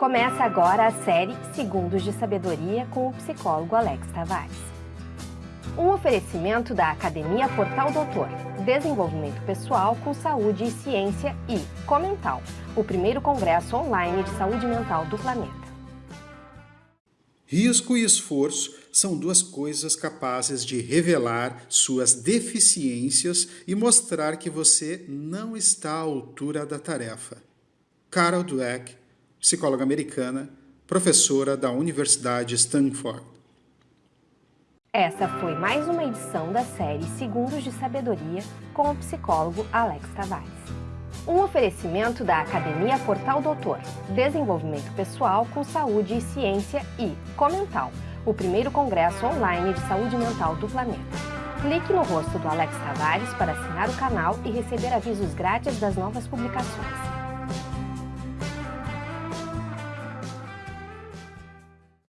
Começa agora a série Segundos de Sabedoria com o psicólogo Alex Tavares. Um oferecimento da Academia Portal Doutor, Desenvolvimento Pessoal com Saúde e Ciência e Comental, o primeiro congresso online de saúde mental do planeta. Risco e esforço são duas coisas capazes de revelar suas deficiências e mostrar que você não está à altura da tarefa. Carol Dweck, psicóloga americana, professora da Universidade Stanford. Essa foi mais uma edição da série Segundos de Sabedoria com o psicólogo Alex Tavares. Um oferecimento da Academia Portal Doutor, Desenvolvimento Pessoal com Saúde e Ciência e Comental, o primeiro congresso online de saúde mental do planeta. Clique no rosto do Alex Tavares para assinar o canal e receber avisos grátis das novas publicações.